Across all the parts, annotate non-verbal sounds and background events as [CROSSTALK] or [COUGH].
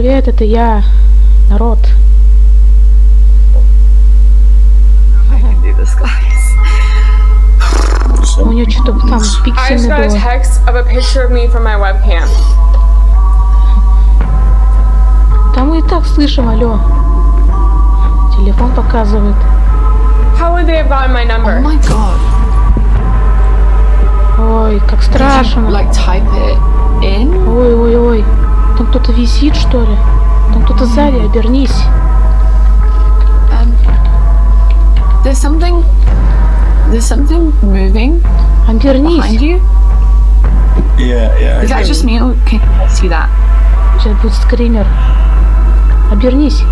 Привет, это я, народ. У нее что-то там I just пиксельное got a было. text of a picture of me from my webcam. Там мы и так слышим, алло. Телефон показывает. How would they have gotten my Oh number? my god. Ой, как страшно. like type it in? Ой, ой, ой. Кто-то висит, что ли? Там кто-то сзади, обернись. Um, there's something. There's something moving behind Обернись. you. Yeah, yeah. Is that just me can you see that? Сейчас будет скример. Обернись.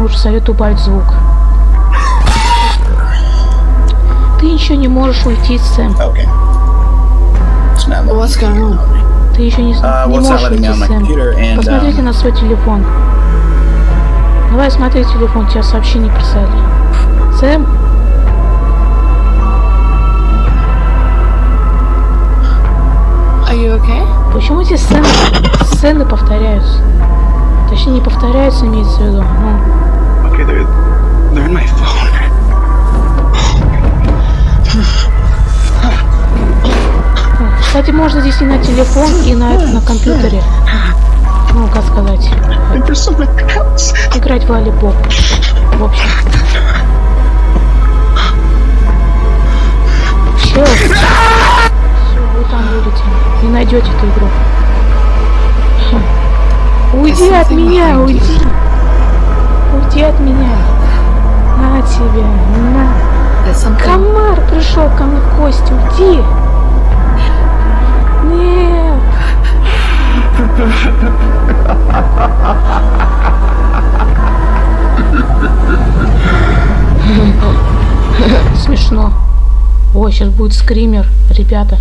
Лучше советую убавить звук. [LAUGHS] Ты ничего не можешь уйти, Сэм. Okay. Letting What's going on? Ты еще не, Uh, не можешь my Сэм. Посмотрите um, на свой телефон. Давай смотри телефон, тебе сообщение прислали. Сэм, Are you okay? почему эти сцены, сцены повторяются? Точнее, не повторяются, имеется в виду. Ну, кстати, можно здесь и на телефон, и на, на компьютере. Ну, как сказать, играть в волейбол. В общем. Все. Все, вы там будете. Не найдете эту игру. Хм. Уйди от меня, уйди. Уйди от меня. На тебе, на. Комар пришел ко мне в гости, уйди. Смешно. Ой, сейчас будет скример, ребята.